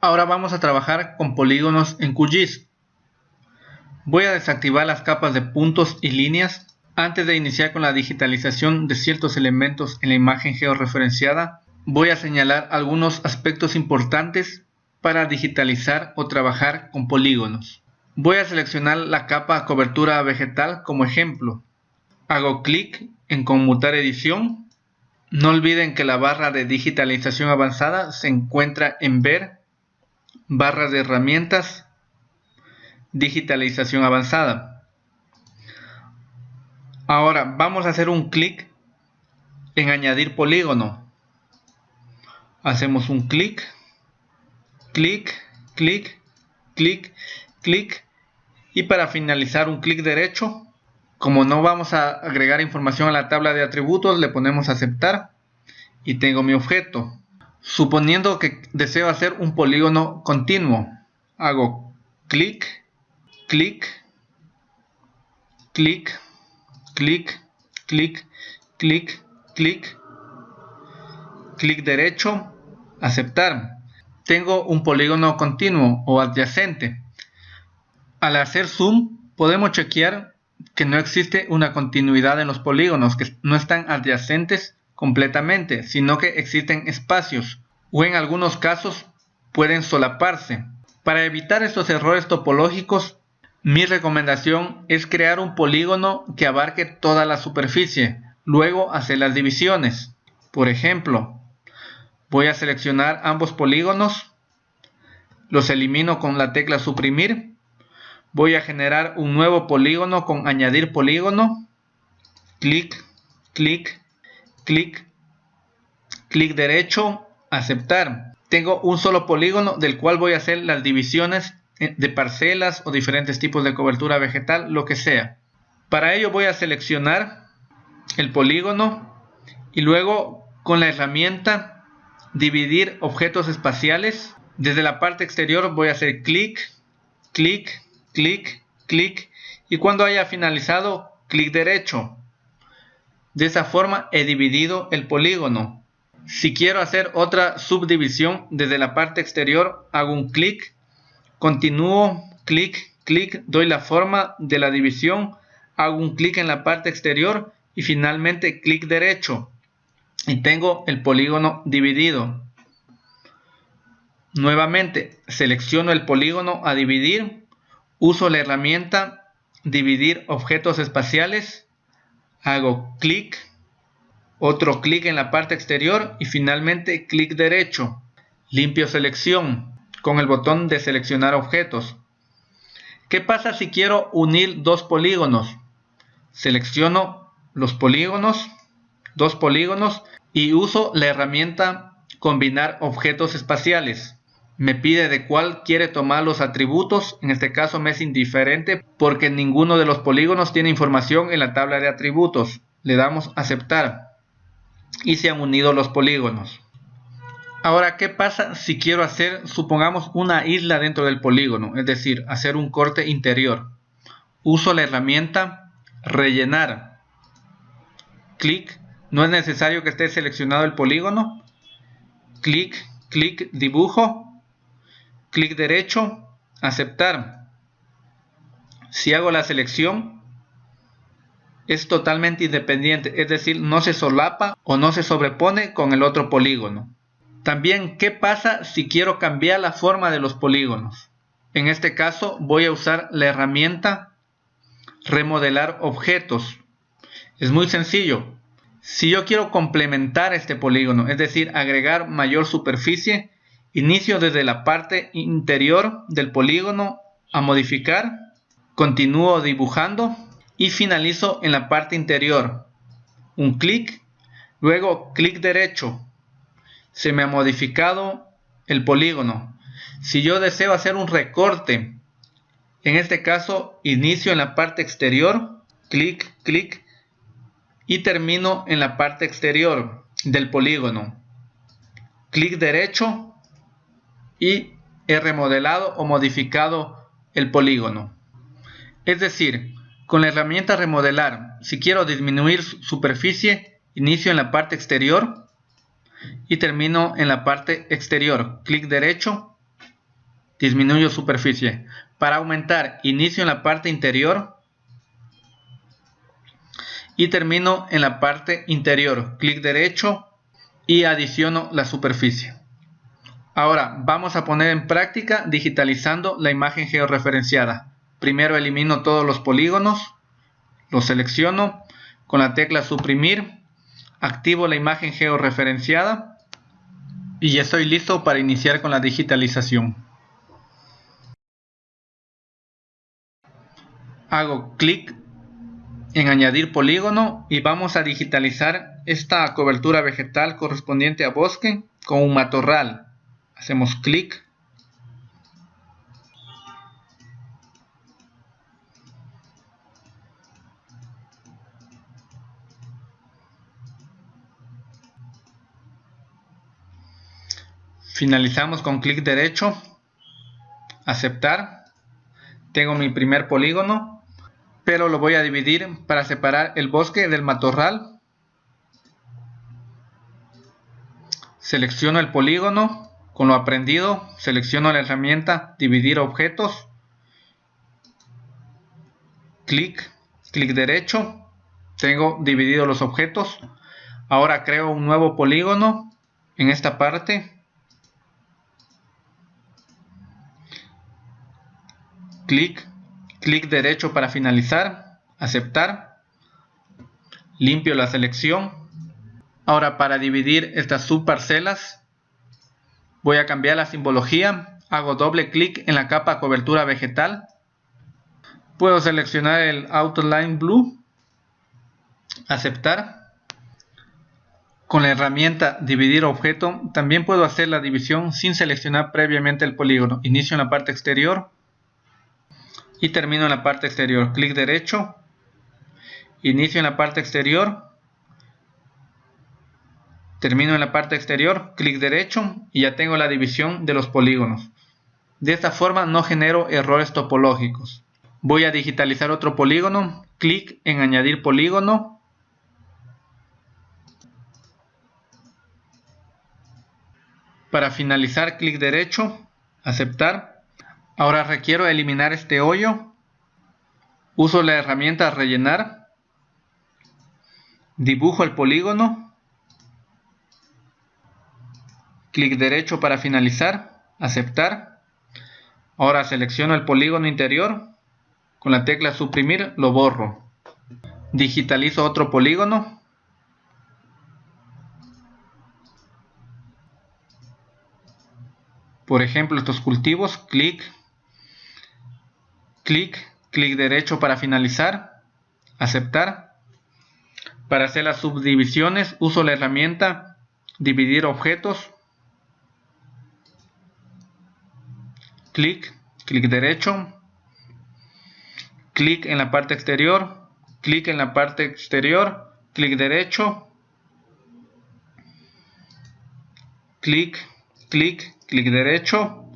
Ahora vamos a trabajar con polígonos en QGIS. Voy a desactivar las capas de puntos y líneas antes de iniciar con la digitalización de ciertos elementos en la imagen georreferenciada. Voy a señalar algunos aspectos importantes para digitalizar o trabajar con polígonos. Voy a seleccionar la capa cobertura vegetal como ejemplo. Hago clic en conmutar edición. No olviden que la barra de digitalización avanzada se encuentra en ver, barra de herramientas, digitalización avanzada. Ahora vamos a hacer un clic en añadir polígono. Hacemos un clic, clic, clic, clic, clic y para finalizar un clic derecho. Como no vamos a agregar información a la tabla de atributos, le ponemos aceptar y tengo mi objeto. Suponiendo que deseo hacer un polígono continuo, hago clic, clic, clic, clic, clic, clic, clic, clic derecho, aceptar. Tengo un polígono continuo o adyacente. Al hacer zoom podemos chequear que no existe una continuidad en los polígonos, que no están adyacentes completamente, sino que existen espacios o en algunos casos pueden solaparse. Para evitar estos errores topológicos, mi recomendación es crear un polígono que abarque toda la superficie, luego hacer las divisiones. Por ejemplo, voy a seleccionar ambos polígonos, los elimino con la tecla suprimir voy a generar un nuevo polígono con añadir polígono, clic, clic, clic, clic derecho, aceptar. Tengo un solo polígono del cual voy a hacer las divisiones de parcelas o diferentes tipos de cobertura vegetal, lo que sea. Para ello voy a seleccionar el polígono y luego con la herramienta dividir objetos espaciales. Desde la parte exterior voy a hacer clic, clic, clic, clic y cuando haya finalizado, clic derecho. De esa forma he dividido el polígono. Si quiero hacer otra subdivisión desde la parte exterior, hago un clic, continúo, clic, clic, doy la forma de la división, hago un clic en la parte exterior y finalmente clic derecho. Y tengo el polígono dividido. Nuevamente selecciono el polígono a dividir Uso la herramienta dividir objetos espaciales, hago clic, otro clic en la parte exterior y finalmente clic derecho. Limpio selección con el botón de seleccionar objetos. ¿Qué pasa si quiero unir dos polígonos? Selecciono los polígonos, dos polígonos y uso la herramienta combinar objetos espaciales me pide de cuál quiere tomar los atributos, en este caso me es indiferente porque ninguno de los polígonos tiene información en la tabla de atributos. Le damos aceptar y se han unido los polígonos. Ahora, ¿qué pasa si quiero hacer, supongamos, una isla dentro del polígono? Es decir, hacer un corte interior. Uso la herramienta rellenar. Clic. No es necesario que esté seleccionado el polígono. Clic, clic, dibujo clic derecho, aceptar. Si hago la selección, es totalmente independiente, es decir, no se solapa o no se sobrepone con el otro polígono. También, ¿qué pasa si quiero cambiar la forma de los polígonos? En este caso voy a usar la herramienta remodelar objetos. Es muy sencillo. Si yo quiero complementar este polígono, es decir, agregar mayor superficie, Inicio desde la parte interior del polígono a modificar, continúo dibujando y finalizo en la parte interior. Un clic, luego clic derecho. Se me ha modificado el polígono. Si yo deseo hacer un recorte, en este caso inicio en la parte exterior, clic, clic y termino en la parte exterior del polígono. Clic derecho y he remodelado o modificado el polígono. Es decir, con la herramienta remodelar, si quiero disminuir superficie, inicio en la parte exterior y termino en la parte exterior. Clic derecho, disminuyo superficie. Para aumentar, inicio en la parte interior y termino en la parte interior. Clic derecho y adiciono la superficie. Ahora vamos a poner en práctica digitalizando la imagen georreferenciada. Primero elimino todos los polígonos, los selecciono con la tecla suprimir, activo la imagen georreferenciada y ya estoy listo para iniciar con la digitalización. Hago clic en añadir polígono y vamos a digitalizar esta cobertura vegetal correspondiente a bosque con un matorral hacemos clic. Finalizamos con clic derecho. Aceptar. Tengo mi primer polígono pero lo voy a dividir para separar el bosque del matorral. Selecciono el polígono con lo aprendido, selecciono la herramienta Dividir objetos, clic, clic derecho, tengo dividido los objetos. Ahora creo un nuevo polígono en esta parte. Clic, clic derecho para finalizar, aceptar. Limpio la selección. Ahora para dividir estas subparcelas Voy a cambiar la simbología, hago doble clic en la capa cobertura vegetal. Puedo seleccionar el Outline Blue, aceptar. Con la herramienta dividir objeto también puedo hacer la división sin seleccionar previamente el polígono. Inicio en la parte exterior y termino en la parte exterior. Clic derecho, inicio en la parte exterior Termino en la parte exterior, clic derecho y ya tengo la división de los polígonos. De esta forma no genero errores topológicos. Voy a digitalizar otro polígono, clic en añadir polígono. Para finalizar, clic derecho, aceptar. Ahora requiero eliminar este hoyo. Uso la herramienta rellenar. Dibujo el polígono clic derecho para finalizar, aceptar. Ahora selecciono el polígono interior, con la tecla suprimir lo borro. Digitalizo otro polígono. Por ejemplo, estos cultivos, clic, clic, clic derecho para finalizar, aceptar. Para hacer las subdivisiones uso la herramienta dividir objetos clic, clic derecho, clic en la parte exterior, clic en la parte exterior, clic derecho, clic, clic, clic derecho,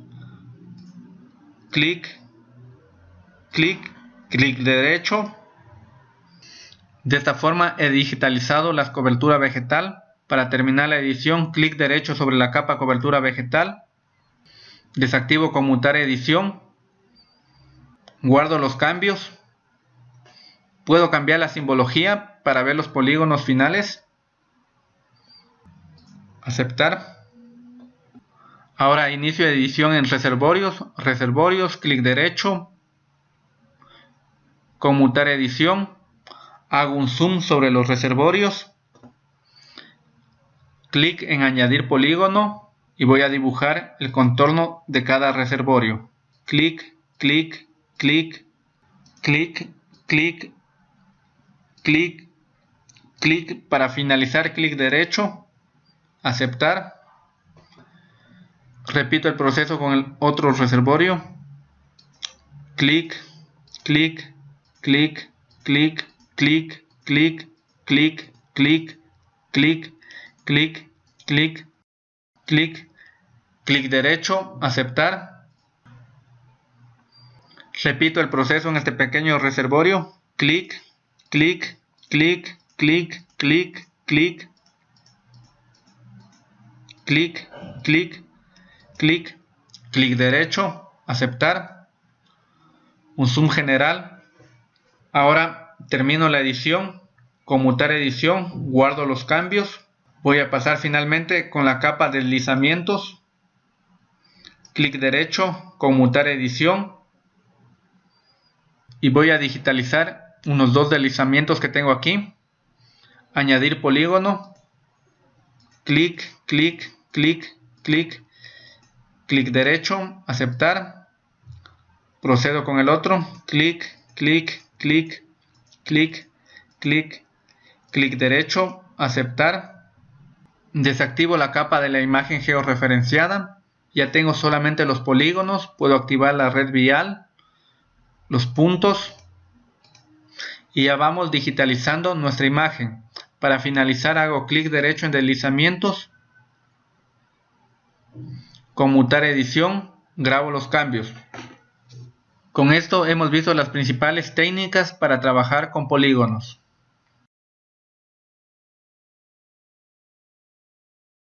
clic, clic, clic derecho. De esta forma he digitalizado la cobertura vegetal. Para terminar la edición, clic derecho sobre la capa cobertura vegetal desactivo conmutar edición, guardo los cambios, puedo cambiar la simbología para ver los polígonos finales, aceptar. Ahora inicio edición en reservorios, reservorios, clic derecho, conmutar edición, hago un zoom sobre los reservorios, clic en añadir polígono, y voy a dibujar el contorno de cada reservorio. Clic, clic, clic, clic, clic, clic, clic. Para finalizar, clic derecho, aceptar. Repito el proceso con el otro reservorio. Clic, clic, clic, clic, clic, clic, clic, clic, clic, clic, clic, clic, clic derecho, aceptar. Repito el proceso en este pequeño reservorio, clic, clic, clic, clic, clic, clic, clic, clic, clic, clic derecho, aceptar, un zoom general. Ahora termino la edición, conmutar edición, guardo los cambios. Voy a pasar finalmente con la capa de deslizamientos. Clic derecho, conmutar edición. Y voy a digitalizar unos dos deslizamientos que tengo aquí. Añadir polígono. Clic, clic, clic, clic. Clic derecho, aceptar. Procedo con el otro. Clic, clic, clic, clic, clic, clic derecho, aceptar Desactivo la capa de la imagen georreferenciada. Ya tengo solamente los polígonos. Puedo activar la red vial, los puntos. Y ya vamos digitalizando nuestra imagen. Para finalizar hago clic derecho en deslizamientos. Conmutar edición. Grabo los cambios. Con esto hemos visto las principales técnicas para trabajar con polígonos.